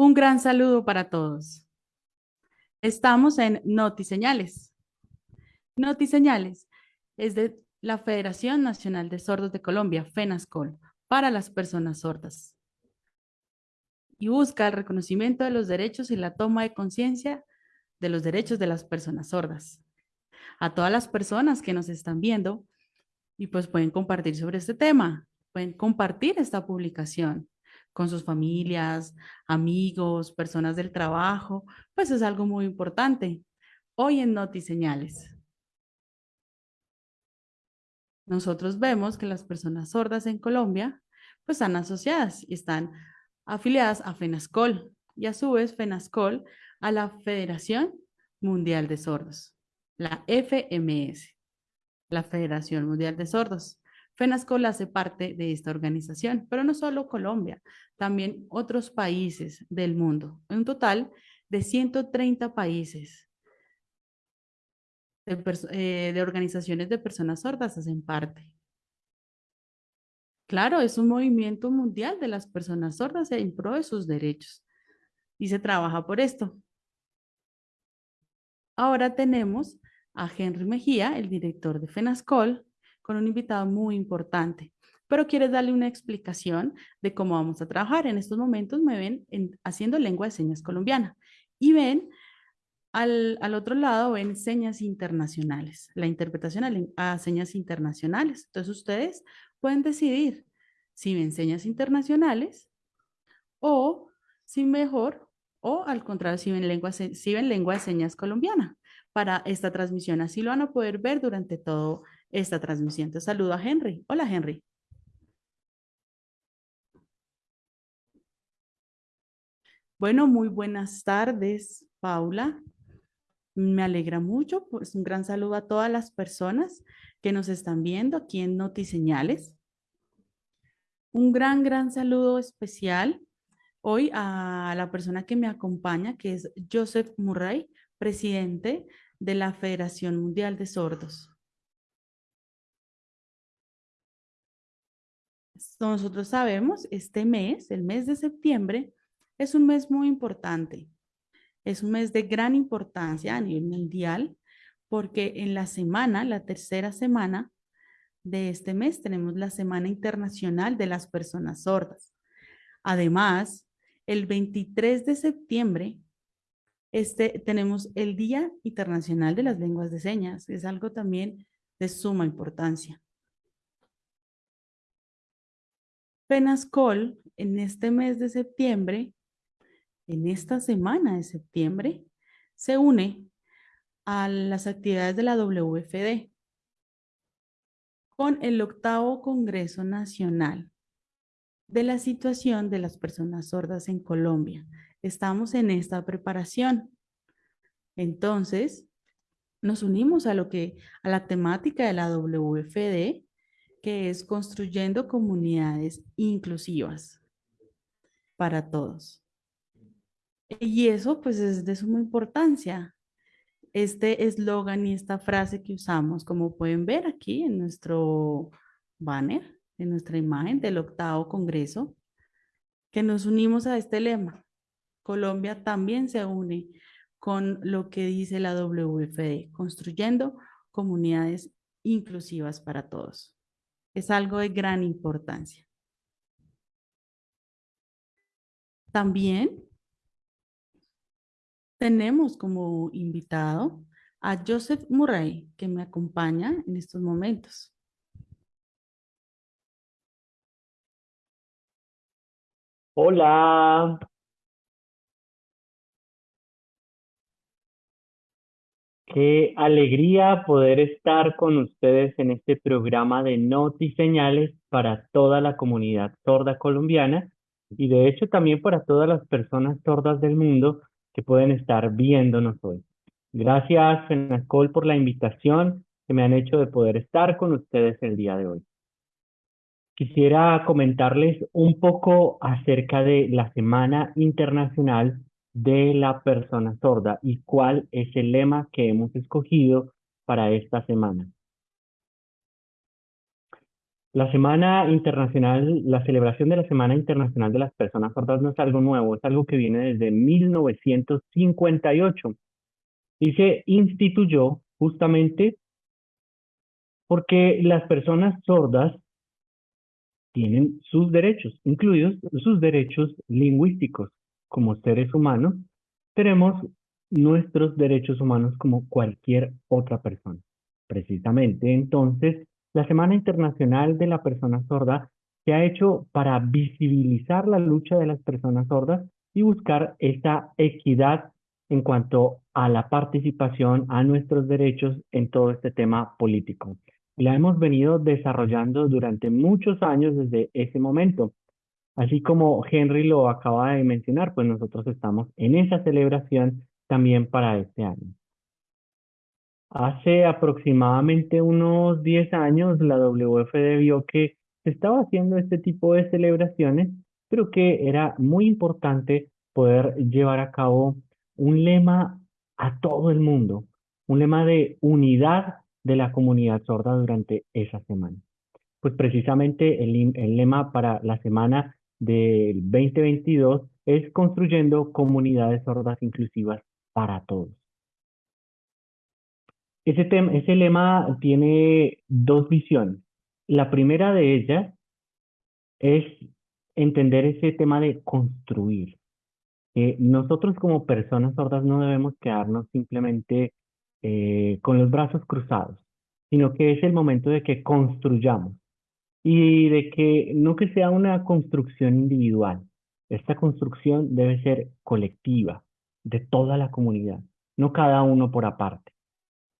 Un gran saludo para todos. Estamos en Notiseñales. Notiseñales es de la Federación Nacional de Sordos de Colombia, FENASCOL, para las personas sordas. Y busca el reconocimiento de los derechos y la toma de conciencia de los derechos de las personas sordas. A todas las personas que nos están viendo y pues pueden compartir sobre este tema, pueden compartir esta publicación con sus familias, amigos, personas del trabajo, pues es algo muy importante. Hoy en Notiseñales. Nosotros vemos que las personas sordas en Colombia pues están asociadas y están afiliadas a FENASCOL y a su vez FENASCOL a la Federación Mundial de Sordos, la FMS, la Federación Mundial de Sordos. FENASCOL hace parte de esta organización, pero no solo Colombia, también otros países del mundo. Un total de 130 países de, eh, de organizaciones de personas sordas hacen parte. Claro, es un movimiento mundial de las personas sordas en pro de sus derechos y se trabaja por esto. Ahora tenemos a Henry Mejía, el director de FENASCOL, con un invitado muy importante, pero quieres darle una explicación de cómo vamos a trabajar. En estos momentos me ven haciendo lengua de señas colombiana y ven al, otro lado, ven señas internacionales, la interpretación a, señas internacionales. Entonces ustedes pueden decidir si ven señas internacionales o si mejor o al contrario, si ven lengua, si ven lengua de señas colombiana para esta transmisión. Así lo van a poder ver durante todo esta transmisión. Saludo a Henry. Hola, Henry. Bueno, muy buenas tardes, Paula. Me alegra mucho, pues un gran saludo a todas las personas que nos están viendo aquí en Notiseñales. Un gran, gran saludo especial hoy a la persona que me acompaña, que es Joseph Murray, presidente de la Federación Mundial de Sordos. Nosotros sabemos, este mes, el mes de septiembre, es un mes muy importante. Es un mes de gran importancia a nivel mundial porque en la semana, la tercera semana de este mes, tenemos la Semana Internacional de las Personas Sordas. Además, el 23 de septiembre este, tenemos el Día Internacional de las Lenguas de Señas. Es algo también de suma importancia. Penascol en este mes de septiembre, en esta semana de septiembre, se une a las actividades de la WFD con el octavo Congreso Nacional de la situación de las personas sordas en Colombia. Estamos en esta preparación. Entonces, nos unimos a lo que, a la temática de la WFD es construyendo comunidades inclusivas para todos. Y eso pues es de suma importancia. Este eslogan y esta frase que usamos, como pueden ver aquí en nuestro banner, en nuestra imagen del octavo congreso, que nos unimos a este lema. Colombia también se une con lo que dice la WFD, construyendo comunidades inclusivas para todos es algo de gran importancia. También tenemos como invitado a Joseph Murray, que me acompaña en estos momentos. Hola. Qué alegría poder estar con ustedes en este programa de Señales para toda la comunidad sorda colombiana y de hecho también para todas las personas sordas del mundo que pueden estar viéndonos hoy. Gracias, Fenacol, por la invitación que me han hecho de poder estar con ustedes el día de hoy. Quisiera comentarles un poco acerca de la Semana Internacional de la persona sorda y cuál es el lema que hemos escogido para esta semana. La Semana Internacional, la celebración de la Semana Internacional de las Personas Sordas no es algo nuevo, es algo que viene desde 1958 y se instituyó justamente porque las personas sordas tienen sus derechos, incluidos sus derechos lingüísticos. Como seres humanos, tenemos nuestros derechos humanos como cualquier otra persona. Precisamente, entonces, la Semana Internacional de la Persona Sorda se ha hecho para visibilizar la lucha de las personas sordas y buscar esa equidad en cuanto a la participación, a nuestros derechos en todo este tema político la hemos venido desarrollando durante muchos años desde ese momento. Así como Henry lo acaba de mencionar, pues nosotros estamos en esa celebración también para este año. Hace aproximadamente unos 10 años la WFD vio que se estaba haciendo este tipo de celebraciones, pero que era muy importante poder llevar a cabo un lema a todo el mundo, un lema de unidad de la comunidad sorda durante esa semana. Pues precisamente el, el lema para la semana del 2022 es construyendo comunidades sordas inclusivas para todos. Ese, ese lema tiene dos visiones. La primera de ellas es entender ese tema de construir. que nosotros como personas sordas no debemos quedarnos simplemente eh, con los brazos cruzados, sino que es el momento de que construyamos y de que no que sea una construcción individual. Esta construcción debe ser colectiva, de toda la comunidad, no cada uno por aparte.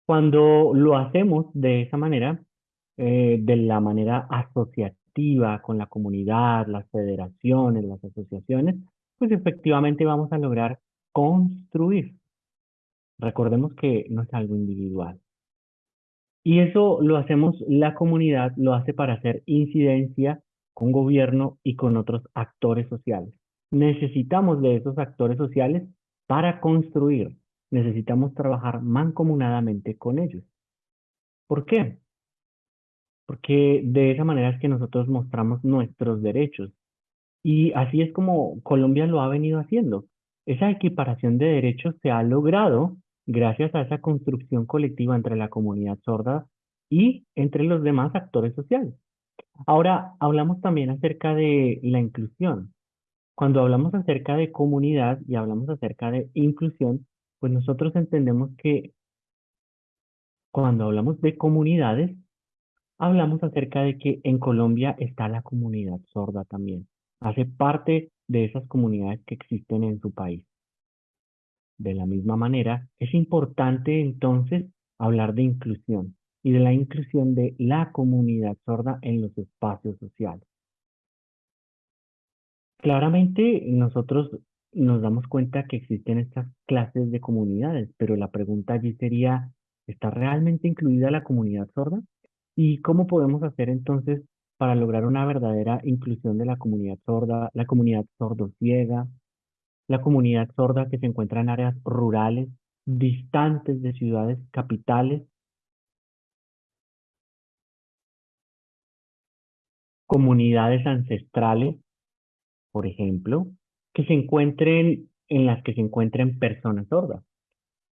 Cuando lo hacemos de esa manera, eh, de la manera asociativa con la comunidad, las federaciones, las asociaciones, pues efectivamente vamos a lograr construir Recordemos que no es algo individual. Y eso lo hacemos, la comunidad lo hace para hacer incidencia con gobierno y con otros actores sociales. Necesitamos de esos actores sociales para construir. Necesitamos trabajar mancomunadamente con ellos. ¿Por qué? Porque de esa manera es que nosotros mostramos nuestros derechos. Y así es como Colombia lo ha venido haciendo. Esa equiparación de derechos se ha logrado gracias a esa construcción colectiva entre la comunidad sorda y entre los demás actores sociales. Ahora, hablamos también acerca de la inclusión. Cuando hablamos acerca de comunidad y hablamos acerca de inclusión, pues nosotros entendemos que cuando hablamos de comunidades, hablamos acerca de que en Colombia está la comunidad sorda también. Hace parte de esas comunidades que existen en su país. De la misma manera, es importante entonces hablar de inclusión y de la inclusión de la comunidad sorda en los espacios sociales. Claramente nosotros nos damos cuenta que existen estas clases de comunidades, pero la pregunta allí sería, ¿está realmente incluida la comunidad sorda? ¿Y cómo podemos hacer entonces para lograr una verdadera inclusión de la comunidad sorda, la comunidad sordo-ciega, la comunidad sorda que se encuentra en áreas rurales, distantes de ciudades capitales, comunidades ancestrales, por ejemplo, que se encuentren en las que se encuentren personas sordas.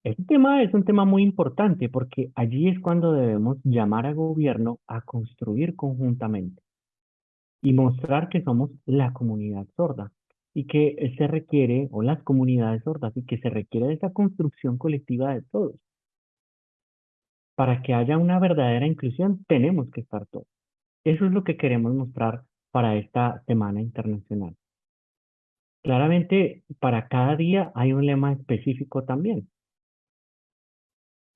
Este tema es un tema muy importante porque allí es cuando debemos llamar al gobierno a construir conjuntamente y mostrar que somos la comunidad sorda y que se requiere, o las comunidades sordas, y que se requiere de esa construcción colectiva de todos. Para que haya una verdadera inclusión, tenemos que estar todos. Eso es lo que queremos mostrar para esta Semana Internacional. Claramente, para cada día hay un lema específico también.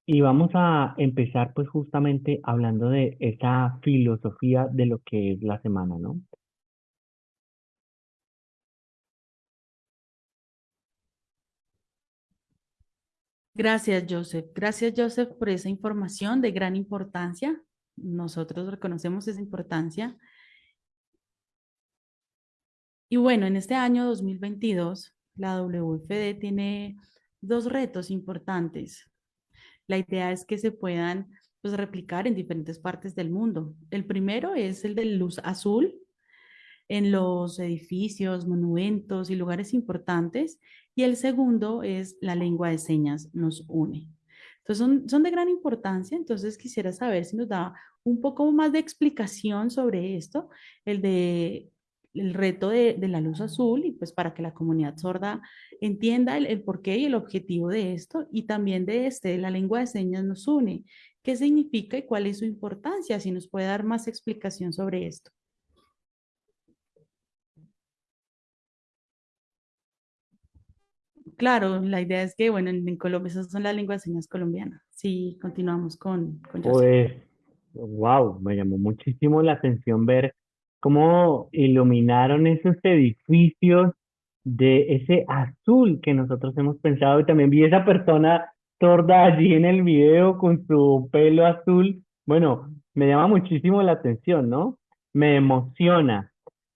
Y vamos a empezar pues justamente hablando de esa filosofía de lo que es la semana, ¿no? Gracias, Joseph. Gracias, Joseph, por esa información de gran importancia. Nosotros reconocemos esa importancia. Y bueno, en este año 2022, la WFD tiene dos retos importantes. La idea es que se puedan pues, replicar en diferentes partes del mundo. El primero es el de luz azul en los edificios, monumentos y lugares importantes. Y el segundo es la lengua de señas nos une. Entonces son, son de gran importancia, entonces quisiera saber si nos da un poco más de explicación sobre esto, el de el reto de, de, la luz azul y pues para que la comunidad sorda entienda el, el porqué y el objetivo de esto y también de este, la lengua de señas nos une. ¿Qué significa y cuál es su importancia? Si nos puede dar más explicación sobre esto. Claro, la idea es que, bueno, en, Colombia esas son las lenguas de señas colombianas. Sí, continuamos con, con. Pues, wow, me llamó muchísimo la atención ver cómo iluminaron esos edificios de ese azul que nosotros hemos pensado y también vi esa persona sorda allí en el video con su pelo azul. Bueno, me llama muchísimo la atención, ¿no? Me emociona.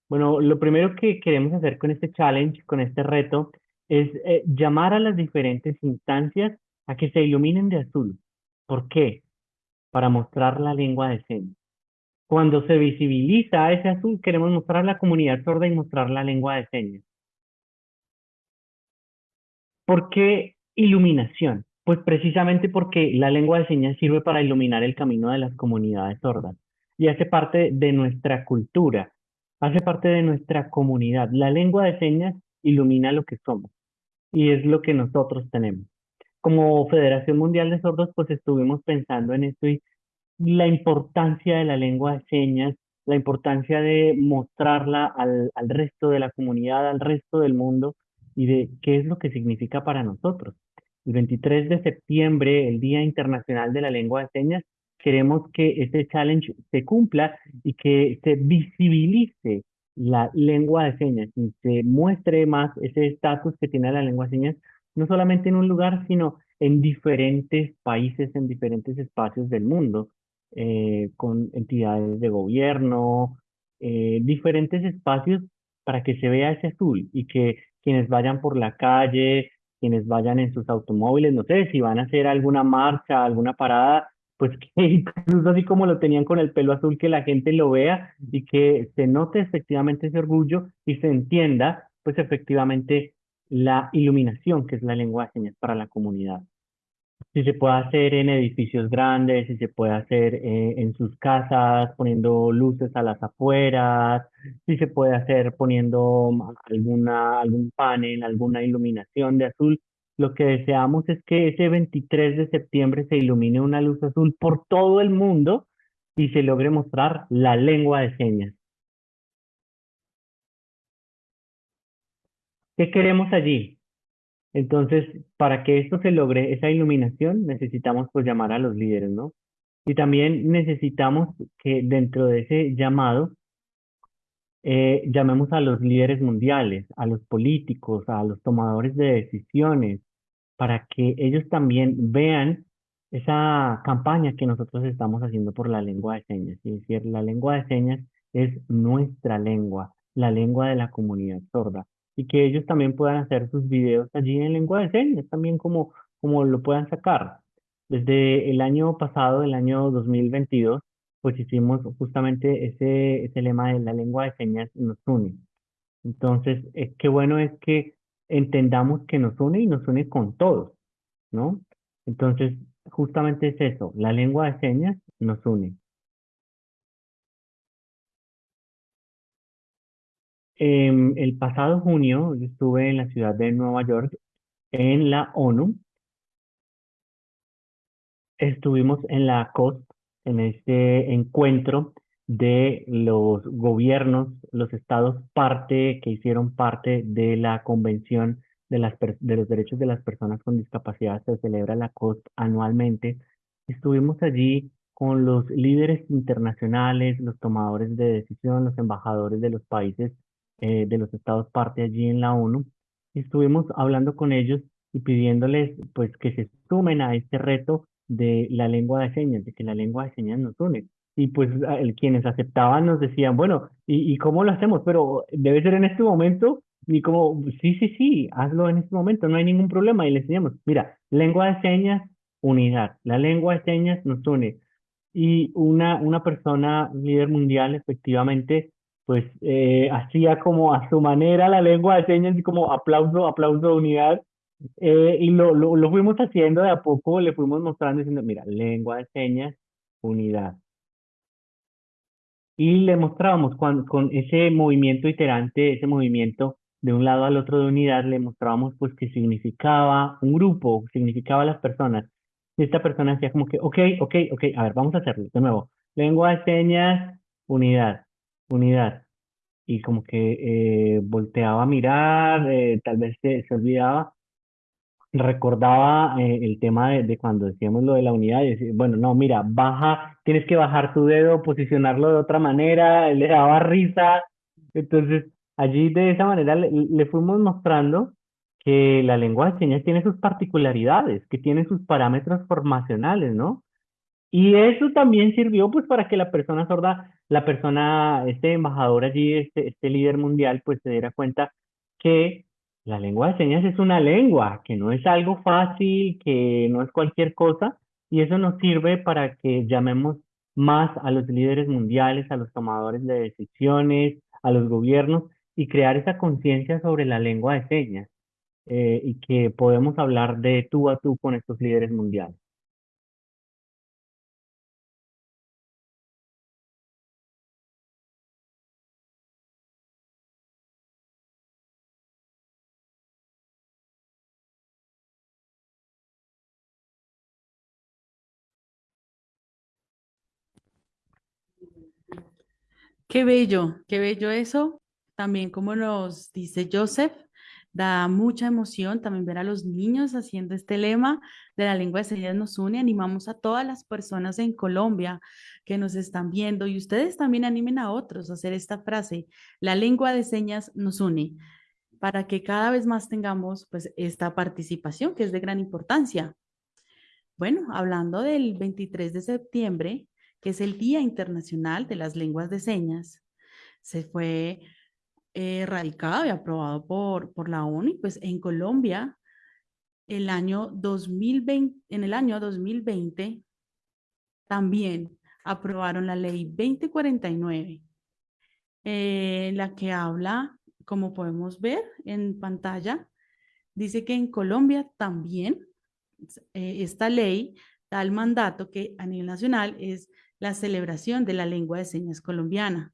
Bueno, lo primero que queremos hacer con este challenge, con este reto, es eh, llamar a las diferentes instancias a que se iluminen de azul. ¿Por qué? Para mostrar la lengua de señas. Cuando se visibiliza ese azul, queremos mostrar la comunidad sorda y mostrar la lengua de señas. ¿Por qué iluminación? Pues precisamente porque la lengua de señas sirve para iluminar el camino de las comunidades sordas y hace parte de nuestra cultura, hace parte de nuestra comunidad. La lengua de señas ilumina lo que somos y es lo que nosotros tenemos. Como Federación Mundial de Sordos, pues estuvimos pensando en esto y la importancia de la lengua de señas, la importancia de mostrarla al, al resto de la comunidad, al resto del mundo y de qué es lo que significa para nosotros. El 23 de septiembre, el Día Internacional de la Lengua de Señas, queremos que este challenge se cumpla y que se visibilice la lengua de señas y se muestre más ese estatus que tiene la lengua de señas, no solamente en un lugar, sino en diferentes países, en diferentes espacios del mundo, eh, con entidades de gobierno, eh, diferentes espacios para que se vea ese azul y que quienes vayan por la calle, quienes vayan en sus automóviles, no sé, si van a hacer alguna marcha, alguna parada, pues que incluso así como lo tenían con el pelo azul, que la gente lo vea y que se note efectivamente ese orgullo y se entienda, pues efectivamente la iluminación, que es la lengua de señas para la comunidad. Si se puede hacer en edificios grandes, si se puede hacer eh, en sus casas, poniendo luces a las afueras, si se puede hacer poniendo alguna, algún panel, alguna iluminación de azul, lo que deseamos es que ese 23 de septiembre se ilumine una luz azul por todo el mundo y se logre mostrar la lengua de señas. ¿Qué queremos allí? Entonces, para que esto se logre, esa iluminación, necesitamos pues llamar a los líderes, ¿no? Y también necesitamos que dentro de ese llamado eh, llamemos a los líderes mundiales, a los políticos, a los tomadores de decisiones, para que ellos también vean esa campaña que nosotros estamos haciendo por la lengua de señas. Es decir, la lengua de señas es nuestra lengua, la lengua de la comunidad sorda. Y que ellos también puedan hacer sus videos allí en lengua de señas, también como, como lo puedan sacar. Desde el año pasado, el año 2022, pues hicimos justamente ese, ese lema de la lengua de señas nos une. Entonces, eh, qué bueno es que entendamos que nos une y nos une con todos, ¿no? Entonces, justamente es eso, la lengua de señas nos une. Eh, el pasado junio yo estuve en la ciudad de Nueva York en la ONU. Estuvimos en la COST, en este encuentro de los gobiernos, los estados parte, que hicieron parte de la Convención de, los Derechos de las Personas con Discapacidad, se celebra la COST anualmente. Estuvimos allí con los líderes internacionales, los tomadores de decisión, los embajadores de los países, eh, de los estados parte allí en la ONU. Estuvimos hablando con ellos y pidiéndoles pues que se sumen a este reto de la lengua de señas, de que la lengua de señas nos une. Y pues el, quienes aceptaban nos decían, bueno, ¿y, ¿y cómo lo hacemos? Pero debe ser en este momento. Y como, sí, sí, sí, hazlo en este momento, no hay ningún problema. Y le enseñamos, mira, lengua de señas, unidad. La lengua de señas nos une. y una, una persona, líder mundial, efectivamente, pues eh, hacía como a su manera la lengua de señas y como aplauso, aplauso unidad. Eh, y lo, lo, lo fuimos haciendo de a poco, le fuimos mostrando diciendo, mira, lengua de señas, unidad. Y le mostrábamos cuando, con ese movimiento iterante, ese movimiento de un lado al otro de unidad, le mostrábamos pues que significaba un grupo, significaba las personas. Y esta persona decía como que, ok, ok, ok, a ver, vamos a hacerlo de nuevo. Lengua de señas, unidad, unidad. Y como que eh, volteaba a mirar, eh, tal vez se, se olvidaba recordaba eh, el tema de, cuando decíamos lo de la unidad, bueno, no, mira, baja, tienes que bajar tu dedo, posicionarlo de otra manera, le daba risa, entonces allí de esa manera le, le fuimos mostrando que la lengua de señas tiene sus particularidades, que tiene sus parámetros formacionales, ¿no? Y eso también sirvió pues para que la persona sorda, la persona, este embajador allí, este, este líder mundial, pues se diera cuenta que la lengua de señas es una lengua, que no es algo fácil, que no es cualquier cosa, y eso nos sirve para que llamemos más a los líderes mundiales, a los tomadores de decisiones, a los gobiernos, y crear esa conciencia sobre la lengua de señas, eh, y que podemos hablar de tú a tú con estos líderes mundiales. Qué bello, qué bello eso. También como nos dice Joseph, da mucha emoción también ver a los niños haciendo este lema de la lengua de señas nos une. Animamos a todas las personas en Colombia que nos están viendo y ustedes también animen a otros a hacer esta frase, la lengua de señas nos une, para que cada vez más tengamos pues esta participación que es de gran importancia. Bueno, hablando del 23 de septiembre, que es el Día Internacional de las Lenguas de Señas, se fue eh, radicado y aprobado por, por la ONU, y pues en Colombia, el año 2020, en el año 2020, también aprobaron la ley 2049, eh, la que habla, como podemos ver en pantalla, dice que en Colombia también eh, esta ley da el mandato que a nivel nacional es la celebración de la lengua de señas colombiana,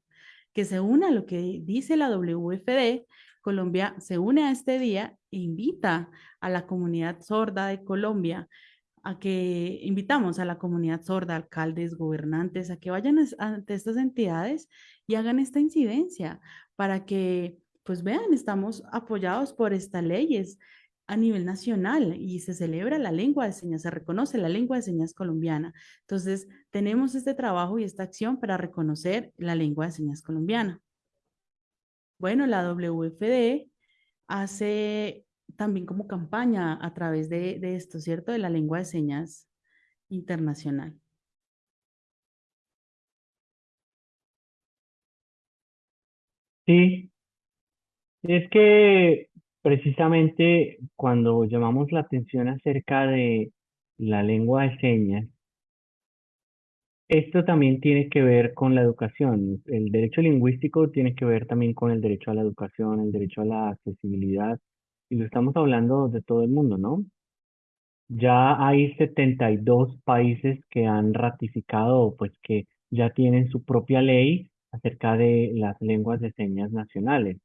que se une a lo que dice la WFD. Colombia se une a este día e invita a la comunidad sorda de Colombia a que invitamos a la comunidad sorda, alcaldes, gobernantes, a que vayan ante estas entidades y hagan esta incidencia para que, pues vean, estamos apoyados por esta ley, es a nivel nacional y se celebra la lengua de señas, se reconoce la lengua de señas colombiana. Entonces, tenemos este trabajo y esta acción para reconocer la lengua de señas colombiana. Bueno, la WFD hace también como campaña a través de, esto, ¿cierto? De la lengua de señas internacional. Sí, es que precisamente cuando llamamos la atención acerca de la lengua de señas, esto también tiene que ver con la educación. El derecho lingüístico tiene que ver también con el derecho a la educación, el derecho a la accesibilidad, y lo estamos hablando de todo el mundo, ¿no? Ya hay 72 países que han ratificado, pues que ya tienen su propia ley acerca de las lenguas de señas nacionales.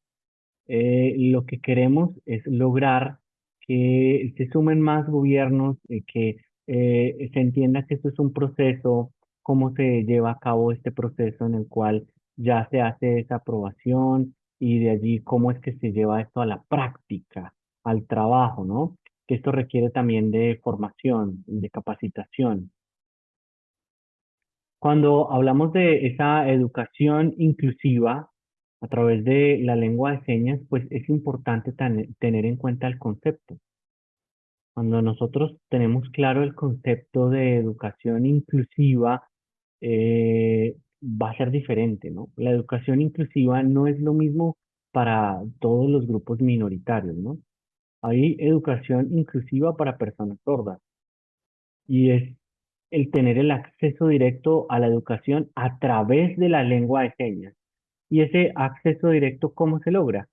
Eh, lo que queremos es lograr que se sumen más gobiernos, eh, que eh, se entienda que esto es un proceso, cómo se lleva a cabo este proceso en el cual ya se hace esa aprobación y de allí cómo es que se lleva esto a la práctica, al trabajo, ¿no? Que esto requiere también de formación, de capacitación. Cuando hablamos de esa educación inclusiva a través de la lengua de señas, pues es importante tener en cuenta el concepto. Cuando nosotros tenemos claro el concepto de educación inclusiva, eh, va a ser diferente, ¿no? La educación inclusiva no es lo mismo para todos los grupos minoritarios, ¿no? Hay educación inclusiva para personas sordas y es el tener el acceso directo a la educación a través de la lengua de señas. Y ese acceso directo, ¿cómo se logra?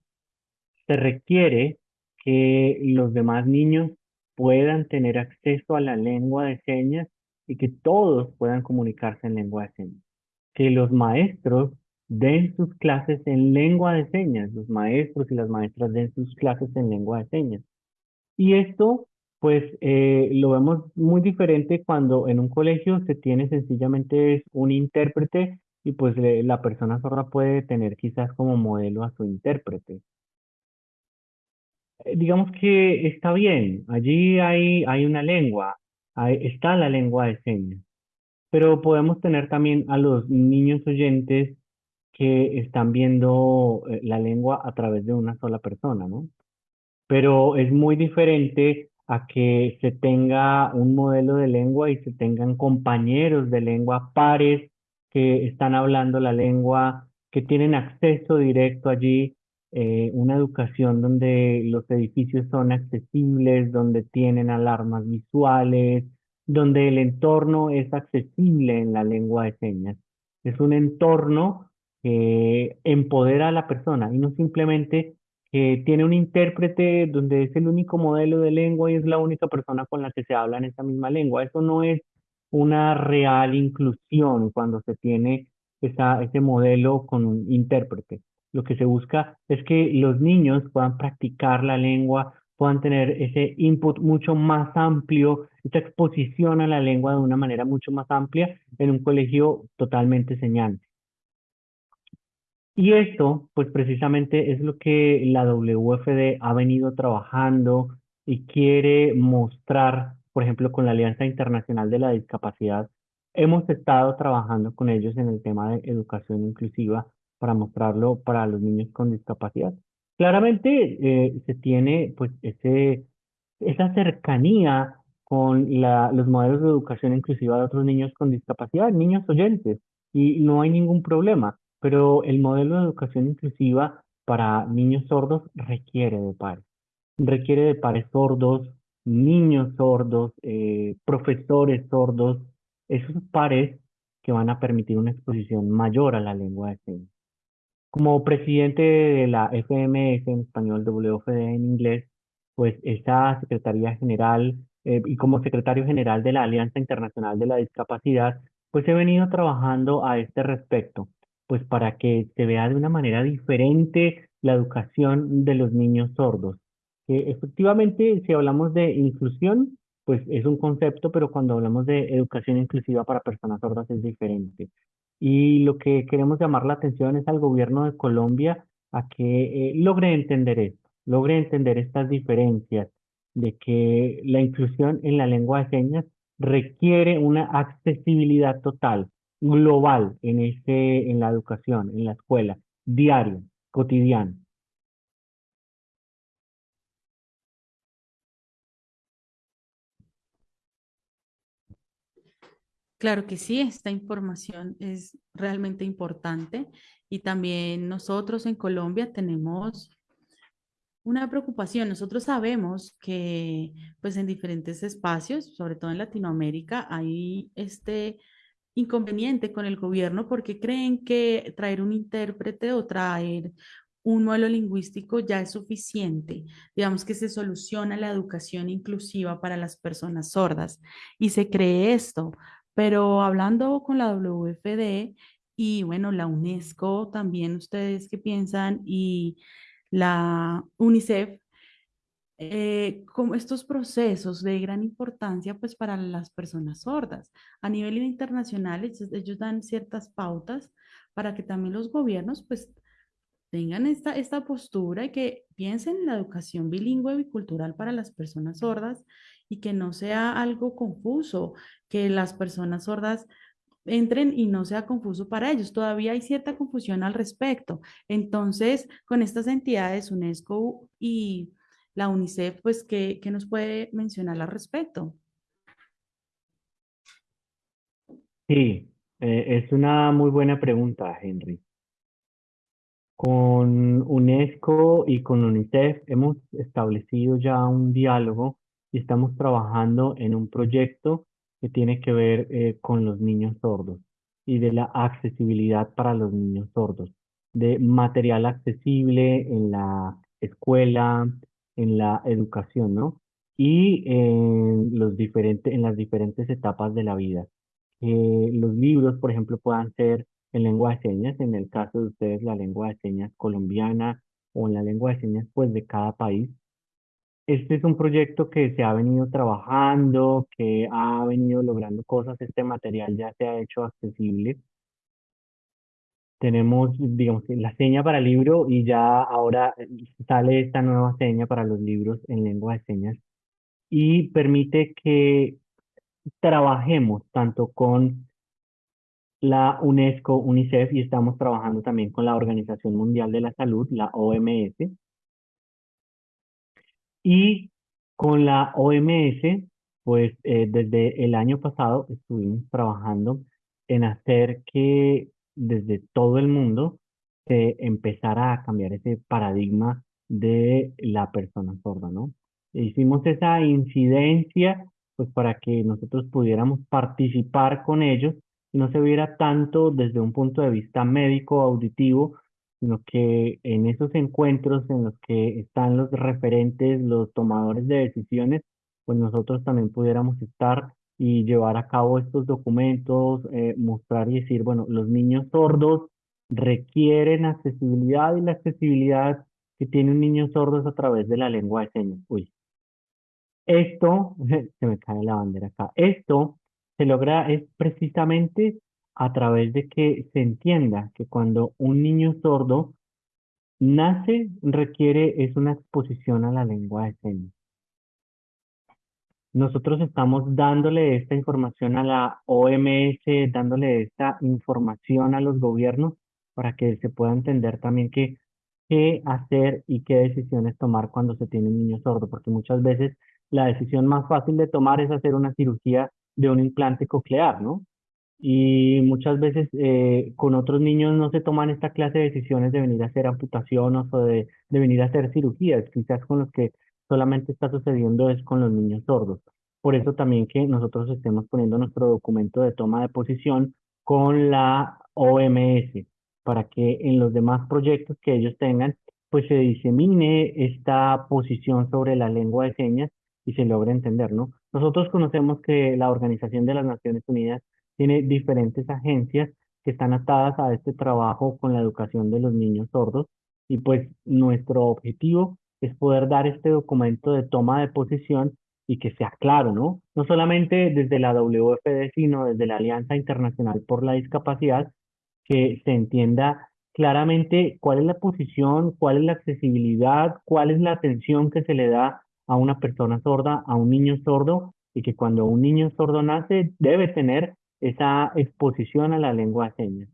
Se requiere que los demás niños puedan tener acceso a la lengua de señas y que todos puedan comunicarse en lengua de señas. Que los maestros den sus clases en lengua de señas, los maestros y las maestras den sus clases en lengua de señas. Y esto, pues, eh, lo vemos muy diferente cuando en un colegio se tiene sencillamente un intérprete y pues la persona sorda puede tener quizás como modelo a su intérprete. Eh, digamos que está bien, allí hay, hay una lengua, está la lengua de señas, pero podemos tener también a los niños oyentes que están viendo eh, la lengua a través de una sola persona, ¿no? Pero es muy diferente a que se tenga un modelo de lengua y se tengan compañeros de lengua, pares que están hablando la lengua, que tienen acceso directo allí, eh, una educación donde los edificios son accesibles, donde tienen alarmas visuales, donde el entorno es accesible en la lengua de señas. Es un entorno que empodera a la persona y no simplemente que tiene un intérprete donde es el único modelo de lengua y es la única persona con la que se habla en esa misma lengua. Eso no es una real inclusión cuando se tiene ese modelo con un intérprete. Lo que se busca es que los niños puedan practicar la lengua, puedan tener ese input mucho más amplio, esa exposición a la lengua de una manera mucho más amplia en un colegio totalmente señante. Y esto, pues precisamente es lo que la WFD ha venido trabajando y quiere mostrar por ejemplo, con la Alianza Internacional de la Discapacidad, hemos estado trabajando con ellos en el tema de educación inclusiva para mostrarlo para los niños con discapacidad. Claramente eh, se tiene pues ese, esa cercanía con la, los modelos de educación inclusiva de otros niños con discapacidad, niños oyentes, y no hay ningún problema, pero el modelo de educación inclusiva para niños sordos requiere de pares, requiere de pares sordos, niños sordos, eh, profesores sordos, esos pares que van a permitir una exposición mayor a la lengua de señas. Como presidente de la FMS en español, WFD en inglés, pues esa Secretaría General eh, y como secretario general de la Alianza Internacional de la Discapacidad, pues he venido trabajando a este respecto, pues para que se vea de una manera diferente la educación de los niños sordos efectivamente, si hablamos de inclusión, pues es un concepto, pero cuando hablamos de educación inclusiva para personas sordas es diferente. Y lo que queremos llamar la atención es al gobierno de Colombia a que eh, logre entender esto, logre entender estas diferencias de que la inclusión en la lengua de señas requiere una accesibilidad total, global en, ese, en la educación, en la escuela, diario, cotidiano. Claro que sí, esta información es realmente importante y también nosotros en Colombia tenemos una preocupación. Nosotros sabemos que pues en diferentes espacios, sobre todo en Latinoamérica, hay este inconveniente con el gobierno porque creen que traer un intérprete o traer un modelo lingüístico ya es suficiente. Digamos que se soluciona la educación inclusiva para las personas sordas y se cree esto, pero hablando con la WFD y bueno, la UNESCO también, ustedes qué piensan, y la UNICEF, eh, como estos procesos de gran importancia pues para las personas sordas. A nivel internacional, ellos, dan ciertas pautas para que también los gobiernos pues tengan esta, esta postura y que piensen en la educación bilingüe y cultural para las personas sordas y que no sea algo confuso, que las personas sordas entren y no sea confuso para ellos. Todavía hay cierta confusión al respecto. Entonces, con estas entidades, UNESCO y la UNICEF, pues, ¿qué, nos puede mencionar al respecto? Sí, eh, es una muy buena pregunta, Henry. Con UNESCO y con UNICEF hemos establecido ya un diálogo y estamos trabajando en un proyecto que tiene que ver eh, con los niños sordos y de la accesibilidad para los niños sordos, de material accesible en la escuela, en la educación, ¿no? Y en, los diferentes, en las diferentes etapas de la vida. Eh, los libros, por ejemplo, puedan ser en lengua de señas, en el caso de ustedes la lengua de señas colombiana o en la lengua de señas pues de cada país. Este es un proyecto que se ha venido trabajando, que ha venido logrando cosas, este material ya se ha hecho accesible. Tenemos, digamos, la seña para libro y ya ahora sale esta nueva seña para los libros en lengua de señas y permite que trabajemos tanto con la UNESCO, UNICEF y estamos trabajando también con la Organización Mundial de la Salud, la OMS. Y con la OMS, pues eh, desde el año pasado estuvimos trabajando en hacer que desde todo el mundo se empezara a cambiar ese paradigma de la persona sorda, ¿no? Hicimos esa incidencia pues para que nosotros pudiéramos participar con ellos y no se viera tanto desde un punto de vista médico auditivo, sino que en esos encuentros en los que están los referentes, los tomadores de decisiones, pues nosotros también pudiéramos estar y llevar a cabo estos documentos, eh, mostrar y decir, bueno, los niños sordos requieren accesibilidad y la accesibilidad que tiene un niño sordo es a través de la lengua de señas. Uy, esto, se me cae la bandera acá, esto se logra es precisamente a través de que se entienda que cuando un niño sordo nace, requiere, es una exposición a la lengua de señas. Nosotros estamos dándole esta información a la OMS, dándole esta información a los gobiernos para que se pueda entender también qué hacer y qué decisiones tomar cuando se tiene un niño sordo, porque muchas veces la decisión más fácil de tomar es hacer una cirugía de un implante coclear, ¿no? Y muchas veces eh, con otros niños no se toman esta clase de decisiones de venir a hacer amputaciones o de, de venir a hacer cirugías, quizás con los que solamente está sucediendo es con los niños sordos. Por eso también que nosotros estemos poniendo nuestro documento de toma de posición con la OMS, para que en los demás proyectos que ellos tengan, pues se disemine esta posición sobre la lengua de señas y se logre entender, ¿no? Nosotros conocemos que la Organización de las Naciones Unidas tiene diferentes agencias que están atadas a este trabajo con la educación de los niños sordos y pues nuestro objetivo es poder dar este documento de toma de posición y que sea claro, ¿no? No solamente desde la WFD, sino desde la Alianza Internacional por la Discapacidad, que se entienda claramente cuál es la posición, cuál es la accesibilidad, cuál es la atención que se le da a una persona sorda, a un niño sordo, y que cuando un niño sordo nace debe tener esa exposición a la lengua de señas.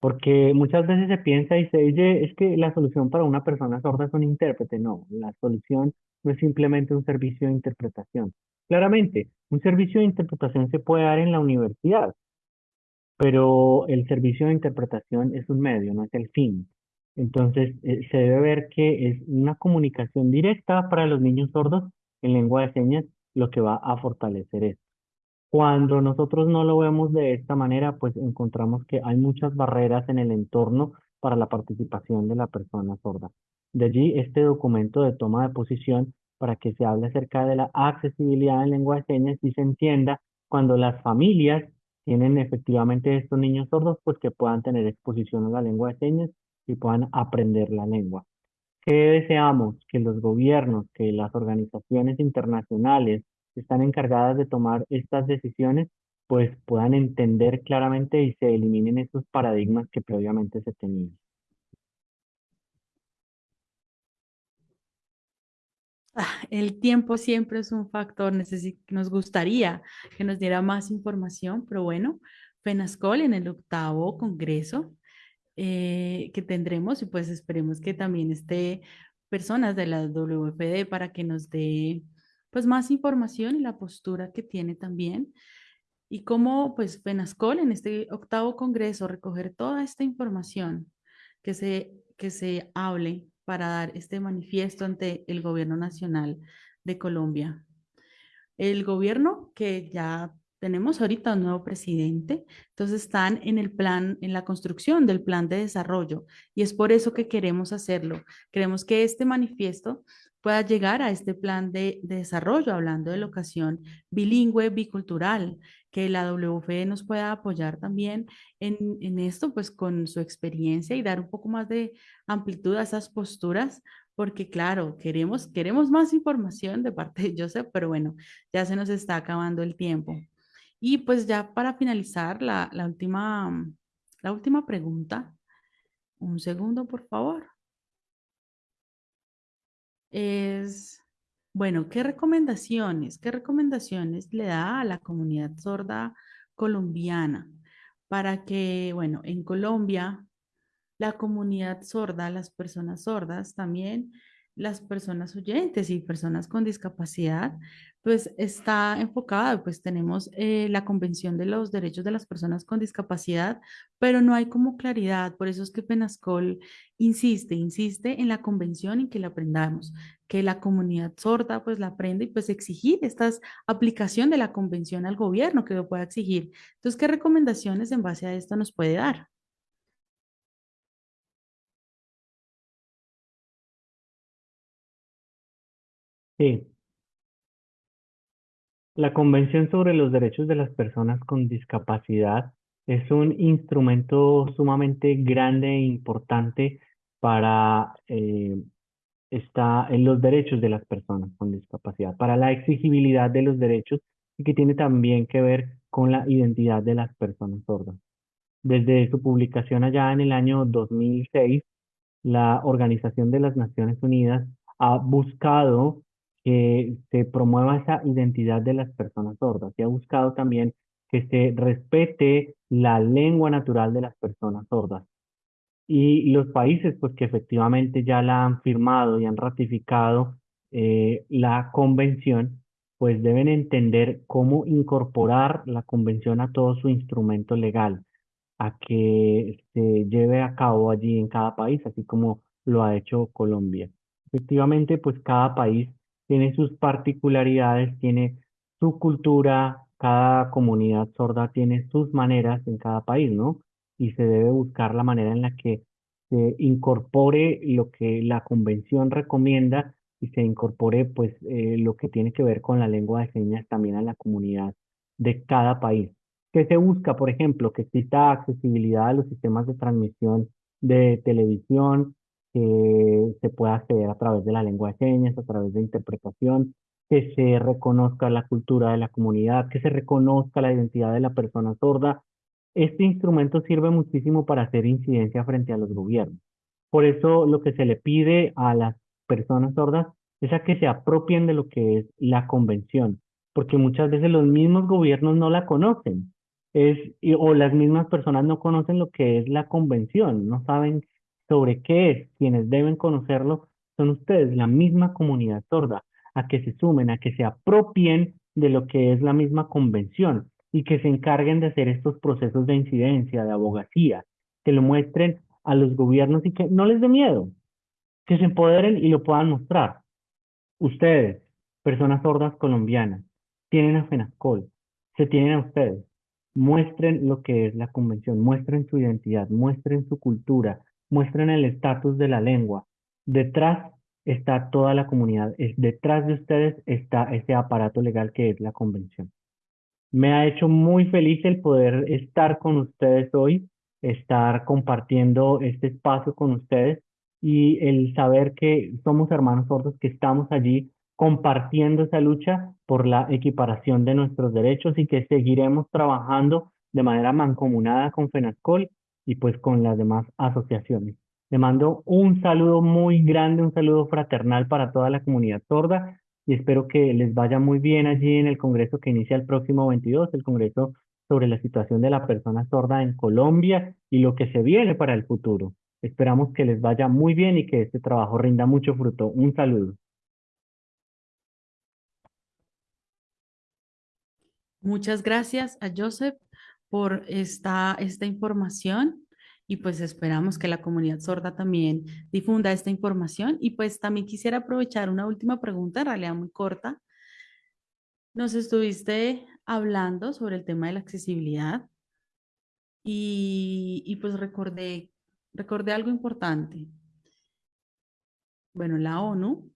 Porque muchas veces se piensa y se dice, es que la solución para una persona sorda es un intérprete. No, la solución no es simplemente un servicio de interpretación. Claramente, un servicio de interpretación se puede dar en la universidad, pero el servicio de interpretación es un medio, no es el fin. Entonces, eh, se debe ver que es una comunicación directa para los niños sordos en lengua de señas lo que va a fortalecer esto. Cuando nosotros no lo vemos de esta manera, pues encontramos que hay muchas barreras en el entorno para la participación de la persona sorda. De allí este documento de toma de posición para que se hable acerca de la accesibilidad en lengua de señas y se entienda cuando las familias tienen efectivamente estos niños sordos, pues que puedan tener exposición a la lengua de señas y puedan aprender la lengua. ¿Qué deseamos? Que los gobiernos, que las organizaciones internacionales están encargadas de tomar estas decisiones, pues puedan entender claramente y se eliminen esos paradigmas que previamente se tenían. Ah, el tiempo siempre es un factor, nos gustaría que nos diera más información, pero bueno, FENASCOL en el octavo congreso eh, que tendremos y pues esperemos que también esté personas de la WFD para que nos dé pues más información y la postura que tiene también y cómo pues FENASCOL en este octavo congreso recoger toda esta información que se, que se hable para dar este manifiesto ante el gobierno nacional de Colombia. el gobierno que ya tenemos ahorita un nuevo presidente, entonces están en el plan, en la construcción del plan de desarrollo y es por eso que queremos hacerlo. Queremos que este manifiesto pueda llegar a este plan de, desarrollo, hablando de locación bilingüe, bicultural, que la WFE nos pueda apoyar también en, en, esto, pues con su experiencia y dar un poco más de amplitud a esas posturas, porque claro, queremos, queremos más información de parte de Joseph, pero bueno, ya se nos está acabando el tiempo. Y pues ya para finalizar, la, la última, la última pregunta, un segundo, por favor es, bueno, ¿qué recomendaciones, qué recomendaciones le da a la comunidad sorda colombiana para que, bueno, en Colombia, la comunidad sorda, las personas sordas también las personas oyentes y personas con discapacidad, pues está enfocada, pues tenemos eh, la Convención de los Derechos de las Personas con Discapacidad, pero no hay como claridad, por eso es que Penascol insiste, insiste en la convención y que la aprendamos, que la comunidad sorda pues la aprenda y pues exigir esta aplicación de la convención al gobierno que lo pueda exigir. Entonces, ¿qué recomendaciones en base a esto nos puede dar? Sí. La Convención sobre los Derechos de las Personas con Discapacidad es un instrumento sumamente grande e importante para eh, en los derechos de las personas con discapacidad, para la exigibilidad de los derechos y que tiene también que ver con la identidad de las personas sordas. Desde su publicación allá en el año 2006, la Organización de las Naciones Unidas ha buscado que se promueva esa identidad de las personas sordas. Se ha buscado también que se respete la lengua natural de las personas sordas. Y los países pues que efectivamente ya la han firmado y han ratificado eh, la convención, pues deben entender cómo incorporar la convención a todo su instrumento legal, a que se lleve a cabo allí en cada país, así como lo ha hecho Colombia. Efectivamente, pues cada país tiene sus particularidades, tiene su cultura, cada comunidad sorda tiene sus maneras en cada país, ¿no? Y se debe buscar la manera en la que se incorpore lo que la convención recomienda y se incorpore pues eh, lo que tiene que ver con la lengua de señas también a la comunidad de cada país. ¿Qué se busca? Por ejemplo, que exista accesibilidad a los sistemas de transmisión de televisión, que se pueda acceder a través de la lengua de señas, a través de interpretación, que se reconozca la cultura de la comunidad, que se reconozca la identidad de la persona sorda. Este instrumento sirve muchísimo para hacer incidencia frente a los gobiernos. Por eso lo que se le pide a las personas sordas es a que se apropien de lo que es la convención, porque muchas veces los mismos gobiernos no la conocen, es, o las mismas personas no conocen lo que es la convención, no saben sobre qué es, quienes deben conocerlo son ustedes, la misma comunidad sorda, a que se sumen, a que se apropien de lo que es la misma convención y que se encarguen de hacer estos procesos de incidencia, de abogacía, que lo muestren a los gobiernos y que no les dé miedo, que se empoderen y lo puedan mostrar. Ustedes, personas sordas colombianas, tienen a FENASCOL, se tienen a ustedes. Muestren lo que es la convención, muestren su identidad, muestren su cultura, muestren el estatus de la lengua. Detrás está toda la comunidad, es, detrás de ustedes está ese aparato legal que es la convención. Me ha hecho muy feliz el poder estar con ustedes hoy, estar compartiendo este espacio con ustedes y el saber que somos hermanos sordos, que estamos allí compartiendo esa lucha por la equiparación de nuestros derechos y que seguiremos trabajando de manera mancomunada con FENASCOL y pues con las demás asociaciones. Le mando un saludo muy grande, un saludo fraternal para toda la comunidad sorda y espero que les vaya muy bien allí en el congreso que inicia el próximo 22, el congreso sobre la situación de la persona sorda en Colombia y lo que se viene para el futuro. Esperamos que les vaya muy bien y que este trabajo rinda mucho fruto. Un saludo. Muchas gracias a Joseph por esta, esta información y pues esperamos que la comunidad sorda también difunda esta información y pues también quisiera aprovechar una última pregunta, en realidad muy corta. Nos estuviste hablando sobre el tema de la accesibilidad y, y pues recordé, recordé algo importante. Bueno, la ONU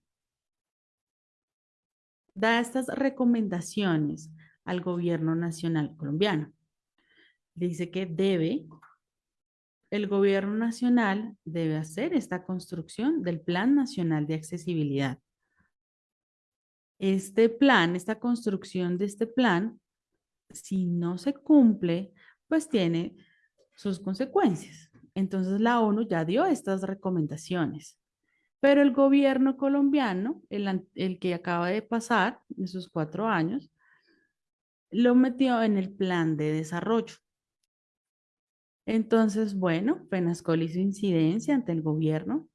da estas recomendaciones al gobierno nacional colombiano. Dice que debe, el gobierno nacional debe hacer esta construcción del Plan Nacional de Accesibilidad. Este plan, esta construcción de este plan, si no se cumple, pues tiene sus consecuencias. Entonces la ONU ya dio estas recomendaciones. Pero el gobierno colombiano, el, el que acaba de pasar, en sus cuatro años, lo metió en el plan de desarrollo. Entonces, bueno, Penascol hizo incidencia ante el gobierno.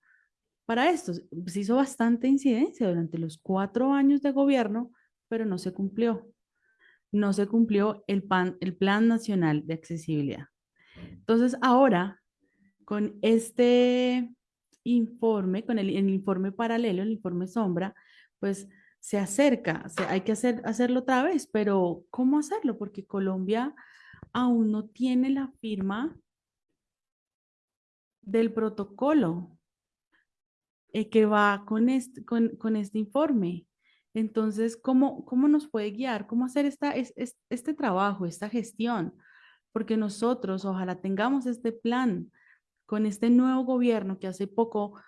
Para esto, se hizo bastante incidencia durante los cuatro años de gobierno, pero no se cumplió. No se cumplió el, pan, el Plan Nacional de Accesibilidad. Entonces, ahora, con este informe, con el, informe paralelo, el informe sombra, pues se acerca, hay que hacer, hacerlo otra vez, pero ¿cómo hacerlo? Porque Colombia aún no tiene la firma del protocolo eh, que va con este, con, este informe. Entonces, ¿cómo, ¿cómo nos puede guiar? ¿Cómo hacer esta, es, este trabajo, esta gestión? Porque nosotros ojalá tengamos este plan con este nuevo gobierno que hace poco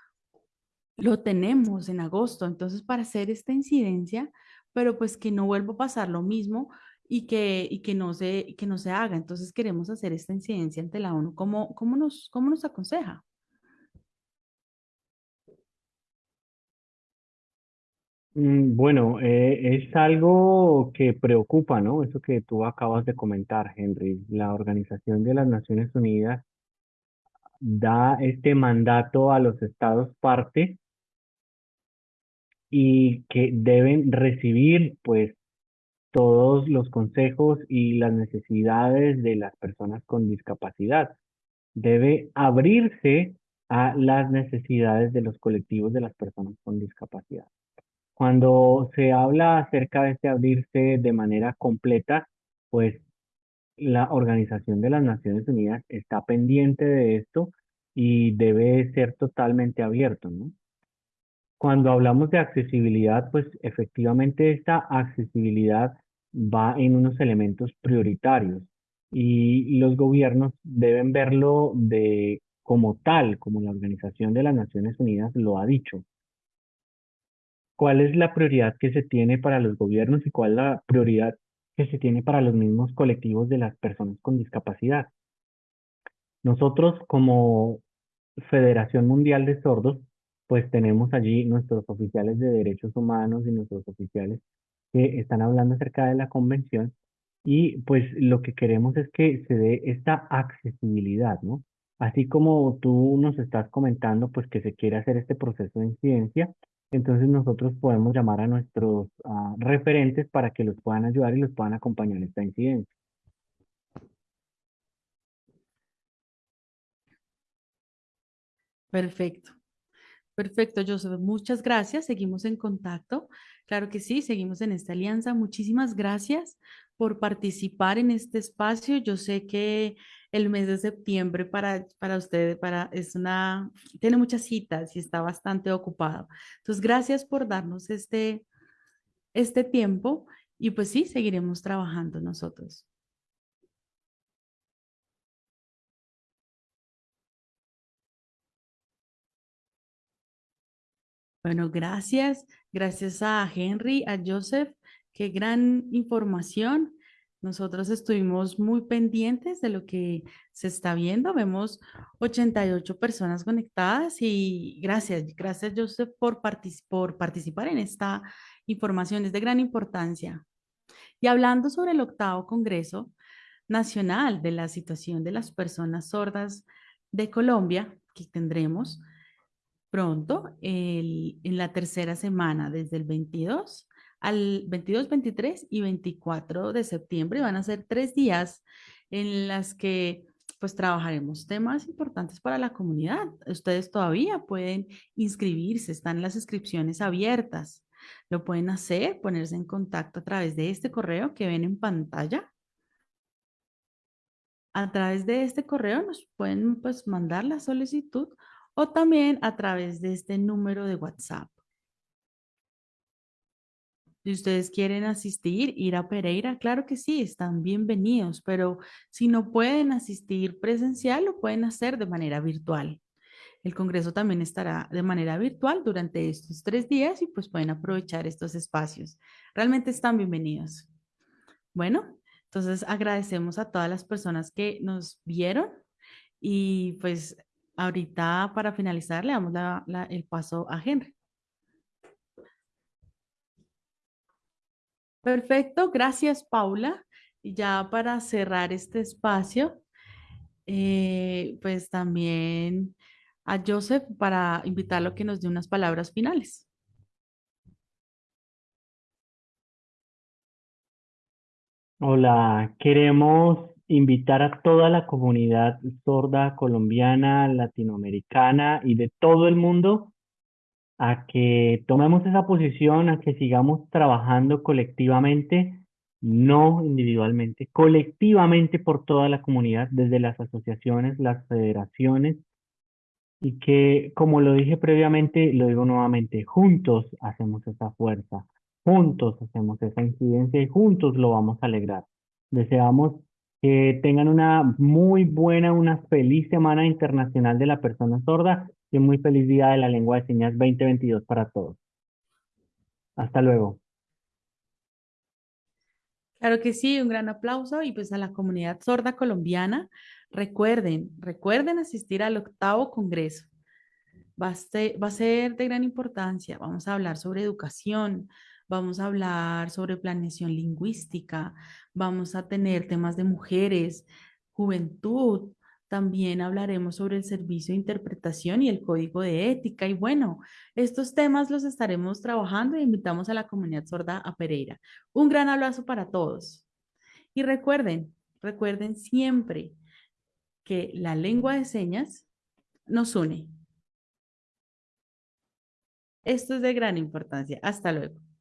lo tenemos en agosto, entonces para hacer esta incidencia, pero pues que no vuelva a pasar lo mismo y que, y que, no, se, que no se haga. Entonces queremos hacer esta incidencia ante la ONU. ¿Cómo, cómo, nos, cómo nos aconseja? Mm, Bueno, eh, es algo que preocupa, ¿no? Eso que tú acabas de comentar, Henry. La Organización de las Naciones Unidas da este mandato a los estados parte y que deben recibir pues todos los consejos y las necesidades de las personas con discapacidad. Debe abrirse a las necesidades de los colectivos de las personas con discapacidad. Cuando se habla acerca de este abrirse de manera completa, pues la Organización de las Naciones Unidas está pendiente de esto y debe ser totalmente abierto, ¿no? Cuando hablamos de accesibilidad, pues efectivamente esta accesibilidad va en unos elementos prioritarios y los gobiernos deben verlo de como tal, como la Organización de las Naciones Unidas lo ha dicho. ¿Cuál es la prioridad que se tiene para los gobiernos y cuál es la prioridad que se tiene para los mismos colectivos de las personas con discapacidad? Nosotros como Federación Mundial de Sordos, pues tenemos allí nuestros oficiales de derechos humanos y nuestros oficiales que están hablando acerca de la convención y pues lo que queremos es que se dé esta accesibilidad, ¿no? Así como tú nos estás comentando, pues que se quiere hacer este proceso de incidencia, entonces nosotros podemos llamar a nuestros uh, referentes para que los puedan ayudar y los puedan acompañar en esta incidencia. Perfecto. Perfecto, Joseph. Muchas gracias. Seguimos en contacto. Claro que sí, seguimos en esta alianza. Muchísimas gracias por participar en este espacio. Yo sé que el mes de septiembre para, para usted para, es una, tiene muchas citas y está bastante ocupado. Entonces, gracias por darnos este, este tiempo y pues sí, seguiremos trabajando nosotros. Bueno, gracias. Gracias a Henry, a Joseph. Qué gran información. Nosotros estuvimos muy pendientes de lo que se está viendo. Vemos 88 personas conectadas y gracias, gracias Joseph por, por participar en esta información. Es de gran importancia. Y hablando sobre el octavo Congreso Nacional de la Situación de las Personas Sordas de Colombia, que tendremos, pronto, en la tercera semana, desde el 22 al 22, 23 y 24 de septiembre. Van a ser tres días en las que pues trabajaremos temas importantes para la comunidad. Ustedes todavía pueden inscribirse, están las inscripciones abiertas. Lo pueden hacer, ponerse en contacto a través de este correo que ven en pantalla. A través de este correo nos pueden pues, mandar la solicitud o también a través de este número de WhatsApp. Si ustedes quieren asistir, ir a Pereira, claro que sí, están bienvenidos, pero si no pueden asistir presencial, lo pueden hacer de manera virtual. El Congreso también estará de manera virtual durante estos tres días y pues pueden aprovechar estos espacios. Realmente están bienvenidos. Bueno, entonces agradecemos a todas las personas que nos vieron y pues ahorita para finalizar le damos el paso a Henry. Perfecto, gracias Paula. Y ya para cerrar este espacio, eh, pues también a Joseph para invitarlo a que nos dé unas palabras finales. Hola, queremos invitar a toda la comunidad sorda colombiana, latinoamericana y de todo el mundo a que tomemos esa posición, a que sigamos trabajando colectivamente, no individualmente, colectivamente por toda la comunidad, desde las asociaciones, las federaciones, y que, como lo dije previamente, lo digo nuevamente, juntos hacemos esa fuerza, juntos hacemos esa incidencia y juntos lo vamos a alegrar. Deseamos que tengan una muy buena, una feliz Semana Internacional de la Persona Sorda y muy feliz día de la lengua de señas 2022 para todos. Hasta luego. Claro que sí, un gran aplauso y pues a la comunidad sorda colombiana, recuerden, recuerden asistir al octavo congreso. Va a, ser, va a ser de gran importancia. Vamos a hablar sobre educación, vamos a hablar sobre planeación lingüística, vamos a tener temas de mujeres, juventud, también hablaremos sobre el servicio de interpretación y el código de ética. Y bueno, estos temas los estaremos trabajando e invitamos a la comunidad sorda a Pereira. Un gran abrazo para todos. Y recuerden, recuerden siempre que la lengua de señas nos une. Esto es de gran importancia. Hasta luego.